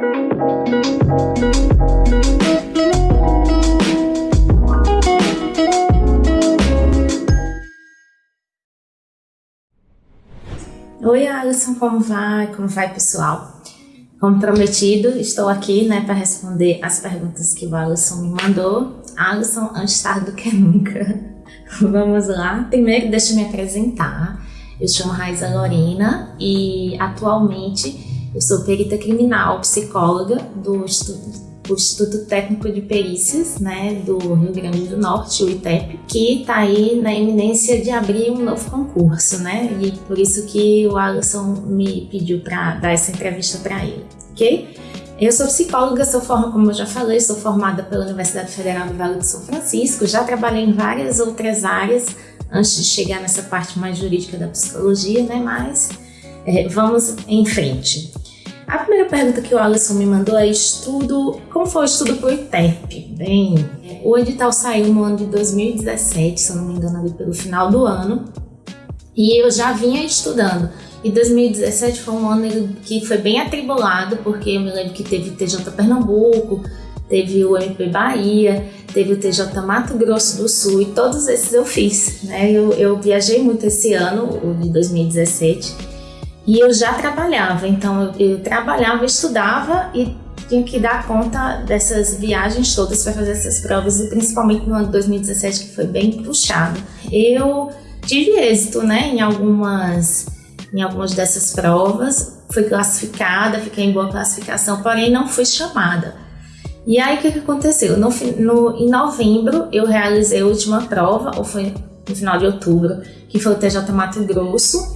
Oi, Alisson, como vai? Como vai, pessoal? Como prometido, estou aqui né, para responder as perguntas que o Alisson me mandou. Alisson, antes tarde do que nunca. Vamos lá. Primeiro, deixa eu me apresentar. Eu chamo Raiza Lorena e atualmente eu sou perita criminal, psicóloga do Instituto Instituto Técnico de Perícias, né, do Rio Grande do Norte, o ITEP, que está aí na iminência de abrir um novo concurso, né, e por isso que o Alisson me pediu para dar essa entrevista para ele, ok? Eu sou psicóloga, sou formada, como eu já falei, sou formada pela Universidade Federal do Vale do São Francisco, já trabalhei em várias outras áreas antes de chegar nessa parte mais jurídica da psicologia, né, mas é, vamos em frente. A primeira pergunta que o Alisson me mandou é estudo, como foi o estudo para o ITEP? Bem, o edital saiu no ano de 2017, se eu não me engano, ali pelo final do ano, e eu já vinha estudando. E 2017 foi um ano que foi bem atribulado, porque eu me lembro que teve TJ Pernambuco, teve o MP Bahia, teve o TJ Mato Grosso do Sul, e todos esses eu fiz, né? Eu, eu viajei muito esse ano, o de 2017, e eu já trabalhava, então eu, eu trabalhava, estudava e tinha que dar conta dessas viagens todas para fazer essas provas, e principalmente no ano de 2017, que foi bem puxado. Eu tive êxito né, em, algumas, em algumas dessas provas, fui classificada, fiquei em boa classificação, porém não fui chamada. E aí o que, que aconteceu? No, no, em novembro eu realizei a última prova, ou foi no final de outubro, que foi o TJ Mato Grosso,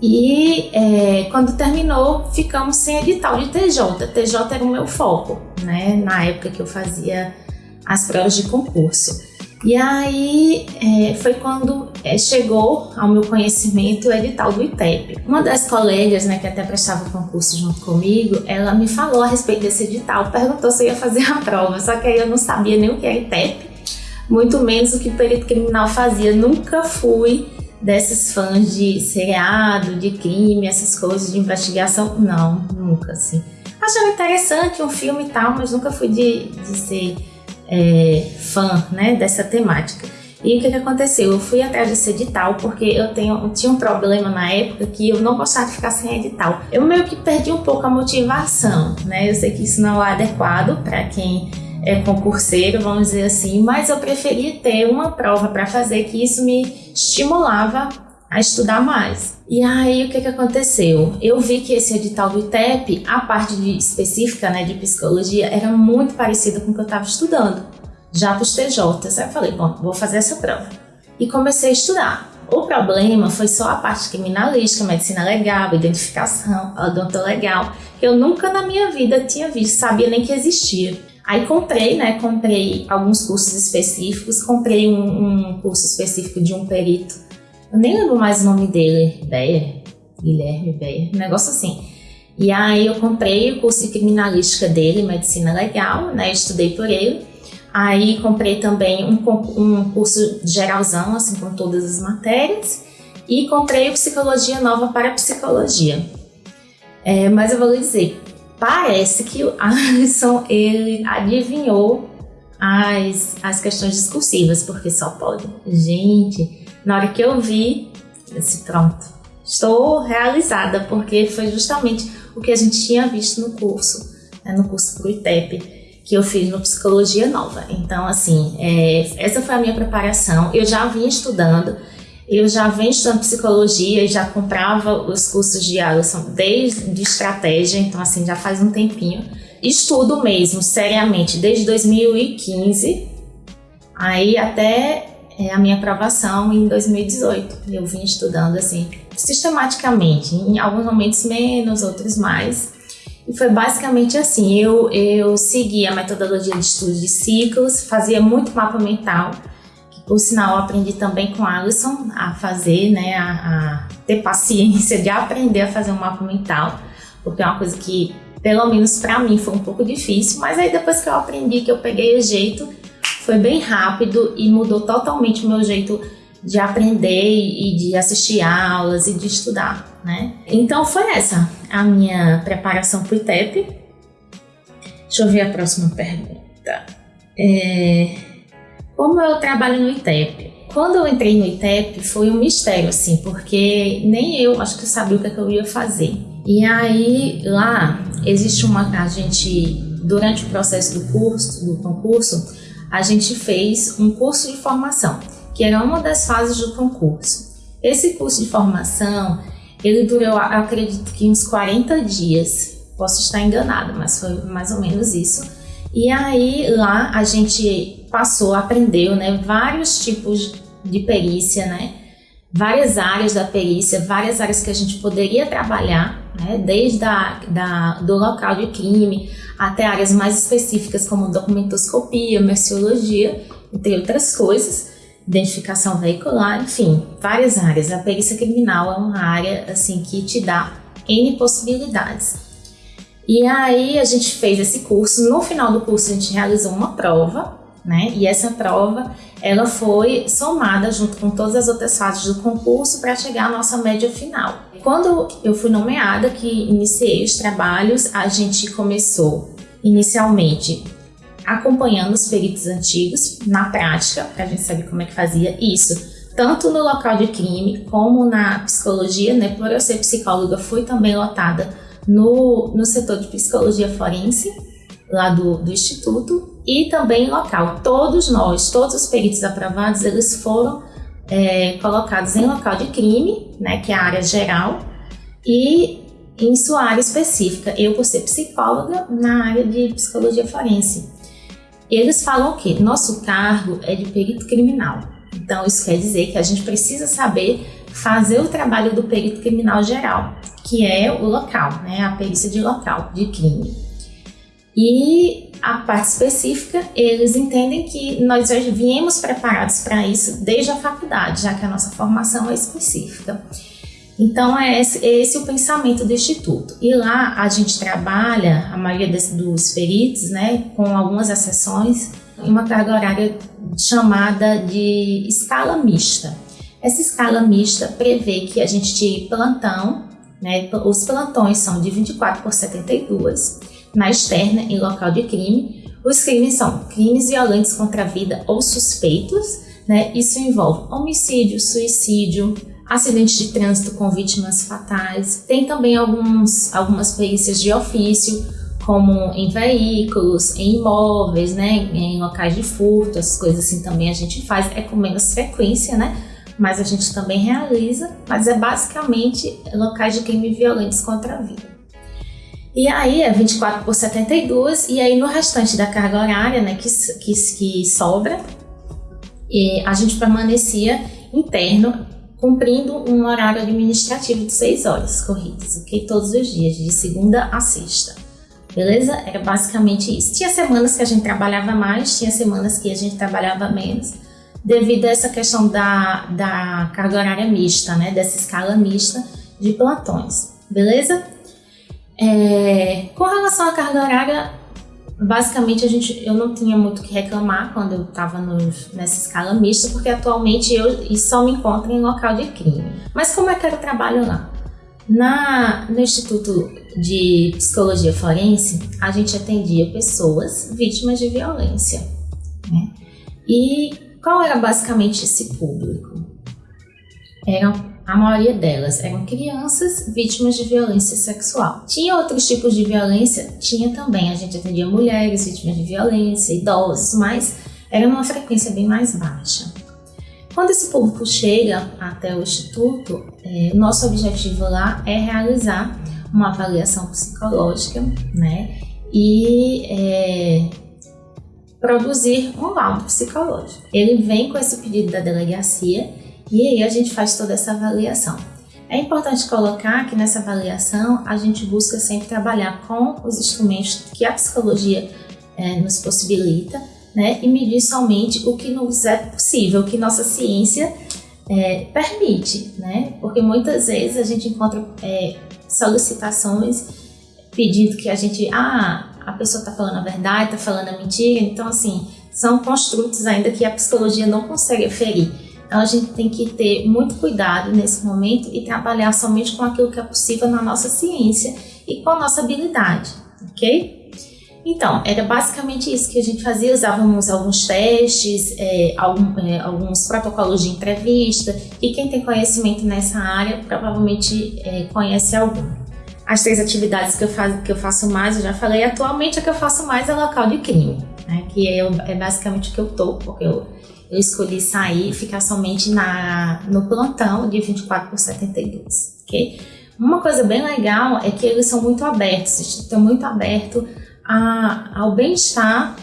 e é, quando terminou, ficamos sem edital de TJ. TJ era o meu foco, né? Na época que eu fazia as provas de concurso. E aí é, foi quando é, chegou ao meu conhecimento o edital do ITEP. Uma das colegas, né, que até prestava o concurso junto comigo, ela me falou a respeito desse edital, perguntou se eu ia fazer a prova, só que aí eu não sabia nem o que era ITEP, muito menos o que o perito criminal fazia. Nunca fui desses fãs de seriado, de crime, essas coisas de investigação. Não, nunca, assim. Achava interessante um filme e tal, mas nunca fui de, de ser é, fã, né, dessa temática. E o que, que aconteceu? Eu fui atrás desse edital porque eu tenho, tinha um problema na época que eu não gostava de ficar sem edital. Eu meio que perdi um pouco a motivação, né? Eu sei que isso não é adequado para quem é, concurseiro, vamos dizer assim, mas eu preferia ter uma prova para fazer que isso me estimulava a estudar mais. E aí o que, que aconteceu? Eu vi que esse edital do ITEP, a parte de, específica né, de psicologia, era muito parecida com o que eu estava estudando, já para os TJs. Aí eu falei, bom, vou fazer essa prova. E comecei a estudar. O problema foi só a parte criminalística, medicina legal, identificação, odontolegal, que eu nunca na minha vida tinha visto, sabia nem que existia. Aí comprei, né? Comprei alguns cursos específicos, comprei um, um curso específico de um perito. Eu nem lembro mais o nome dele, Beyer, Guilherme Beyer, um negócio assim. E aí eu comprei o curso de criminalística dele, medicina legal, né? Estudei por ele. Aí comprei também um, um curso geralzão, assim, com todas as matérias. E comprei o Psicologia Nova para Psicologia. É, mas eu vou lhe dizer, parece que o Alisson ele adivinhou as, as questões discursivas, porque só pode. Gente, na hora que eu vi, eu disse, pronto, estou realizada, porque foi justamente o que a gente tinha visto no curso, né, no curso pro ITEP, que eu fiz no Psicologia Nova. Então, assim, é, essa foi a minha preparação. Eu já vinha estudando, eu já venho estudando psicologia e já comprava os cursos de Alisson desde de estratégia, então assim, já faz um tempinho. Estudo mesmo, seriamente, desde 2015, aí até é, a minha aprovação em 2018. Eu vim estudando assim, sistematicamente, em alguns momentos menos, outros mais. E foi basicamente assim, eu, eu segui a metodologia de estudo de ciclos, fazia muito mapa mental, por sinal, aprendi também com a Alisson a fazer, né, a, a, ter paciência de aprender a fazer um mapa mental, porque é uma coisa que, pelo menos para mim, foi um pouco difícil, mas aí depois que eu aprendi, que eu peguei o jeito, foi bem rápido e mudou totalmente o meu jeito de aprender e de assistir aulas e de estudar, né? Então foi essa a minha preparação para o ITEP. Deixa eu ver a próxima pergunta. É, como eu trabalho no ITEP? Quando eu entrei no ITEP foi um mistério, assim, porque nem eu acho que eu sabia o que, é que eu ia fazer. E aí lá existe uma. A gente, durante o processo do curso, do concurso, a gente fez um curso de formação, que era uma das fases do concurso. Esse curso de formação, ele durou, acredito que uns 40 dias. Posso estar enganada, mas foi mais ou menos isso. E aí lá a gente passou, aprendeu, né, vários tipos de perícia, né? Várias áreas da perícia, várias áreas que a gente poderia trabalhar, né? Desde a, da, do local de crime até áreas mais específicas como documentoscopia, merciologia, entre outras coisas, identificação veicular, enfim, várias áreas. A perícia criminal é uma área assim que te dá N possibilidades. E aí a gente fez esse curso, no final do curso a gente realizou uma prova, né? E essa prova, ela foi somada junto com todas as outras fases do concurso para chegar à nossa média final. Quando eu fui nomeada, que iniciei os trabalhos, a gente começou inicialmente acompanhando os peritos antigos na prática, para a gente saber como é que fazia isso, tanto no local de crime como na psicologia, né? Por eu ser psicóloga, fui também lotada no, no setor de psicologia forense, lá do, do Instituto, e também local. Todos nós, todos os peritos aprovados, eles foram é, colocados em local de crime, né, que é a área geral, e em sua área específica. Eu, por ser psicóloga, na área de psicologia forense. Eles falam que nosso cargo é de perito criminal. Então, isso quer dizer que a gente precisa saber fazer o trabalho do perito criminal geral, que é o local, né, a perícia de local de crime. E a parte específica, eles entendem que nós já viemos preparados para isso desde a faculdade, já que a nossa formação é específica. Então é esse, é esse, o pensamento do Instituto. E lá a gente trabalha, a maioria dos peritos, né, com algumas exceções, em uma carga horária chamada de escala mista. Essa escala mista prevê que a gente tire plantão, né, os plantões são de 24 por 72, na externa em local de crime. Os crimes são crimes violentos contra a vida ou suspeitos, né, isso envolve homicídio, suicídio, acidentes de trânsito com vítimas fatais. Tem também alguns, algumas perícias de ofício, como em veículos, em imóveis, né, em locais de furto, essas coisas assim também a gente faz, é com menos frequência, né, mas a gente também realiza, mas é basicamente locais de crime violentos contra a vida. E aí é 24 por 72, e aí no restante da carga horária, né, que, que, que sobra, e a gente permanecia interno cumprindo um horário administrativo de 6 horas corridas, ok? Todos os dias, de segunda a sexta. Beleza? Era basicamente isso. Tinha semanas que a gente trabalhava mais, tinha semanas que a gente trabalhava menos, devido a essa questão da, da carga horária mista, né? Dessa escala mista de plantões. Beleza? É, com relação à carga horária, basicamente a gente, eu não tinha muito o que reclamar quando eu estava nessa escala mista, porque atualmente eu só me encontro em local de crime. Mas como é que era o trabalho lá? Na, no Instituto de Psicologia Forense, a gente atendia pessoas vítimas de violência. Né? E qual era basicamente esse público? Eram a maioria delas eram crianças vítimas de violência sexual. Tinha outros tipos de violência? Tinha também. A gente atendia mulheres vítimas de violência, idosos, mas era uma frequência bem mais baixa. Quando esse público chega até o Instituto, é, nosso objetivo lá é realizar uma avaliação psicológica, né? E é, produzir um laudo psicológico. Ele vem com esse pedido da delegacia e aí a gente faz toda essa avaliação. É importante colocar que nessa avaliação a gente busca sempre trabalhar com os instrumentos que a psicologia é, nos possibilita, né, e medir somente o que nos é possível, o que nossa ciência é, permite, né, porque muitas vezes a gente encontra é, solicitações pedindo que a gente, ah, a pessoa está falando a verdade, está falando a mentira, então assim, são construtos ainda que a psicologia não consegue aferir. Então a gente tem que ter muito cuidado nesse momento e trabalhar somente com aquilo que é possível na nossa ciência e com a nossa habilidade, ok? Então, era basicamente isso que a gente fazia, usávamos alguns testes, é, algum, é, alguns protocolos de entrevista, e quem tem conhecimento nessa área provavelmente é, conhece algum. As três atividades que eu, faz, que eu faço mais, eu já falei, atualmente a que eu faço mais é local de crime, né, que é, é basicamente o que eu tô, porque eu, eu escolhi sair e ficar somente na, no plantão de 24 por 72, ok? Uma coisa bem legal é que eles são muito abertos, estão muito abertos a, ao bem-estar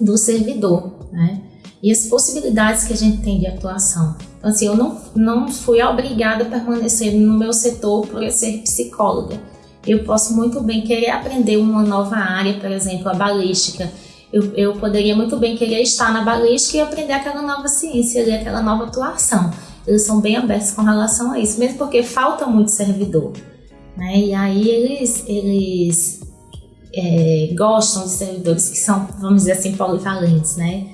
do servidor, né? E as possibilidades que a gente tem de atuação. Então, assim, eu não, não fui obrigada a permanecer no meu setor por ser psicóloga. Eu posso muito bem querer aprender uma nova área, por exemplo, a balística. Eu, eu poderia muito bem querer estar na balística e aprender aquela nova ciência, ali, aquela nova atuação. Eles são bem abertos com relação a isso, mesmo porque falta muito servidor. Né? E aí eles, eles é, gostam de servidores que são, vamos dizer assim, polivalentes, né?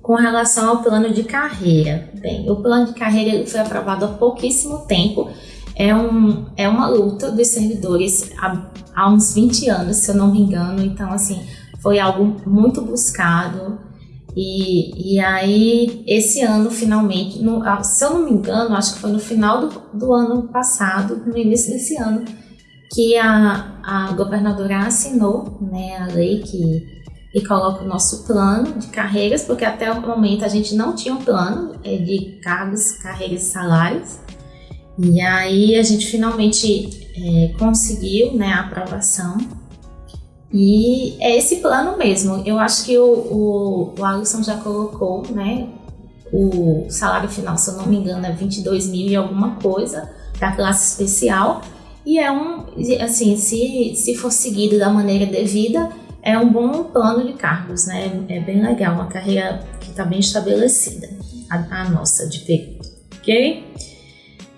Com relação ao plano de carreira, bem, o plano de carreira foi aprovado há pouquíssimo tempo, é, um, é uma luta dos servidores há, há uns 20 anos, se eu não me engano, então, assim, foi algo muito buscado, e, e aí, esse ano, finalmente, no, se eu não me engano, acho que foi no final do, do ano passado, no início desse ano, que a, a governadora assinou né, a lei que, que coloca o nosso plano de carreiras, porque até o momento a gente não tinha um plano é, de cargos, carreiras e salários. E aí a gente finalmente é, conseguiu né, a aprovação. E é esse plano mesmo. Eu acho que o, o, o Alisson já colocou, né? O salário final, se eu não me engano, é 22 mil e alguma coisa da classe especial. E é um, assim, se, se for seguido da maneira devida, é um bom plano de cargos, né? É bem legal, uma carreira que está bem estabelecida, a, a nossa de perito, ok?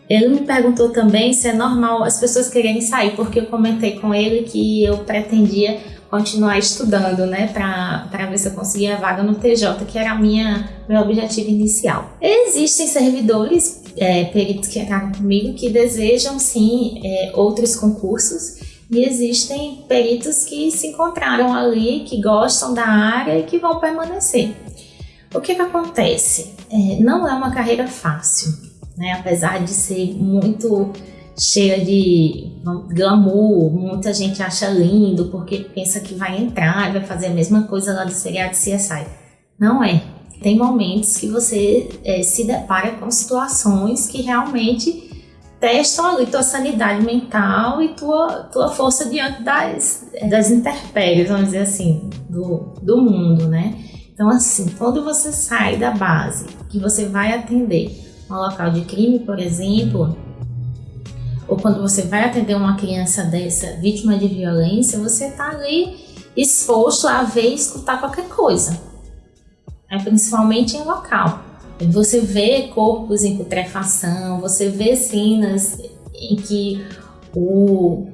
Ele me perguntou também se é normal as pessoas quererem sair, porque eu comentei com ele que eu pretendia continuar estudando, né, para ver se eu conseguia a vaga no TJ, que era minha meu objetivo inicial. Existem servidores, é, peritos que entraram comigo, que desejam sim é, outros concursos, e existem peritos que se encontraram ali, que gostam da área e que vão permanecer. O que, que acontece? É, não é uma carreira fácil, né? apesar de ser muito cheia de glamour, muita gente acha lindo porque pensa que vai entrar e vai fazer a mesma coisa lá do seriado CSI. Não é. Tem momentos que você é, se depara com situações que realmente testam ali tua sanidade mental e tua, tua força diante das, das intempéries, vamos dizer assim, do, do mundo, né? Então, assim, quando você sai da base, que você vai atender um local de crime, por exemplo, ou quando você vai atender uma criança dessa vítima de violência, você está ali exposto a ver e escutar qualquer coisa, é, principalmente em local. Você vê corpos em putrefação, você vê cenas em que o,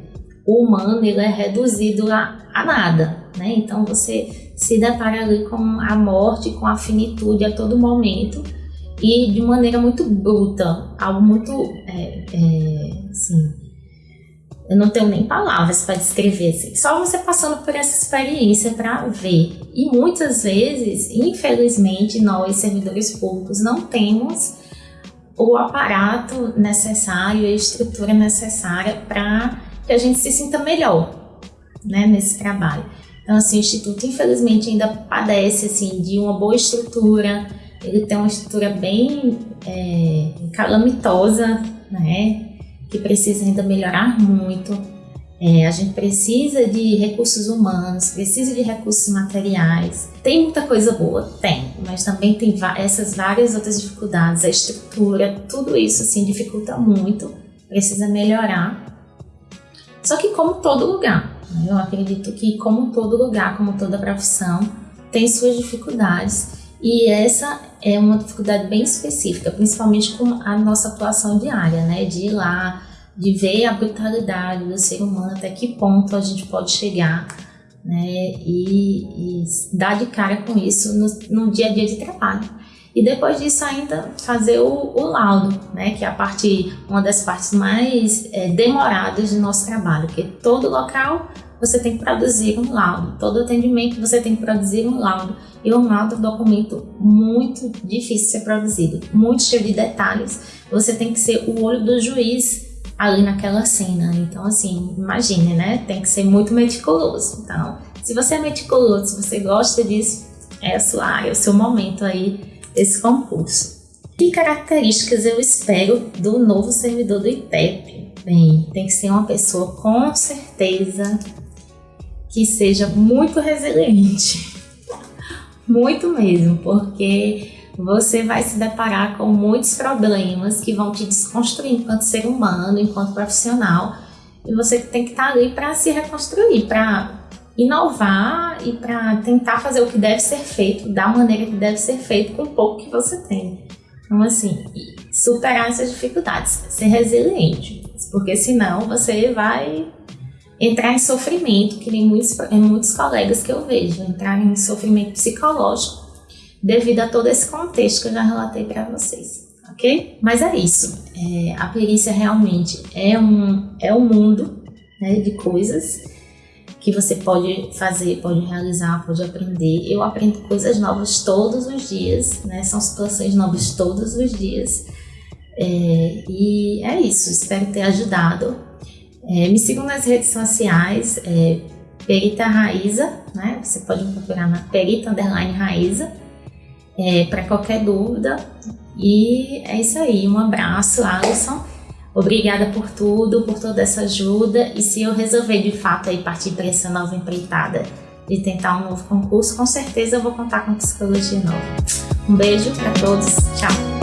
o humano ele é reduzido a, a nada, né? Então você se depara ali com a morte, com a finitude a todo momento e de maneira muito bruta, algo muito, é, é, assim, eu não tenho nem palavras para descrever, assim, só você passando por essa experiência para ver. E muitas vezes, infelizmente, nós, servidores públicos, não temos o aparato necessário, a estrutura necessária para que a gente se sinta melhor né, nesse trabalho. Então, assim, o Instituto, infelizmente, ainda padece assim, de uma boa estrutura, ele tem uma estrutura bem é, calamitosa, né? Que precisa ainda melhorar muito. É, a gente precisa de recursos humanos, precisa de recursos materiais. Tem muita coisa boa? Tem, mas também tem essas várias outras dificuldades. A estrutura, tudo isso assim dificulta muito, precisa melhorar. Só que como todo lugar, né? eu acredito que como todo lugar, como toda profissão, tem suas dificuldades e essa é uma dificuldade bem específica, principalmente com a nossa atuação diária, né? De ir lá, de ver a brutalidade do ser humano, até que ponto a gente pode chegar, né? E, e dar de cara com isso no, no, dia a dia de trabalho. E depois disso ainda fazer o, o laudo, né? Que é a parte, uma das partes mais é, demoradas do nosso trabalho, porque todo local você tem que produzir um laudo. Todo atendimento você tem que produzir um laudo. E um laudo é um documento muito difícil de ser produzido, muito cheio de detalhes. Você tem que ser o olho do juiz ali naquela cena. Então, assim, imagine, né? Tem que ser muito meticuloso. Então, se você é meticuloso, se você gosta disso, é, a sua, é o seu momento aí desse concurso. Que características eu espero do novo servidor do IPEP? Bem, tem que ser uma pessoa com certeza que seja muito resiliente. Muito mesmo, porque você vai se deparar com muitos problemas que vão te desconstruir enquanto ser humano, enquanto profissional, e você tem que estar ali para se reconstruir, para inovar e para tentar fazer o que deve ser feito da maneira que deve ser feito com o pouco que você tem. Então, assim, superar essas dificuldades, ser resiliente, porque senão você vai entrar em sofrimento, que nem muitos, muitos colegas que eu vejo, entrar em sofrimento psicológico devido a todo esse contexto que eu já relatei para vocês, ok? Mas é isso, é, a perícia realmente é um, é um mundo né, de coisas que você pode fazer, pode realizar, pode aprender. Eu aprendo coisas novas todos os dias, né? São situações novas todos os dias. É, e é isso, espero ter ajudado. É, me sigam nas redes sociais, é, Perita Raíza, né? Você pode me procurar na Perita Underline Raíza, é, para qualquer dúvida. E é isso aí, um abraço, Alisson. Obrigada por tudo, por toda essa ajuda. E se eu resolver de fato aí partir para essa nova empreitada de tentar um novo concurso, com certeza eu vou contar com Psicologia Nova. Um beijo para todos, tchau!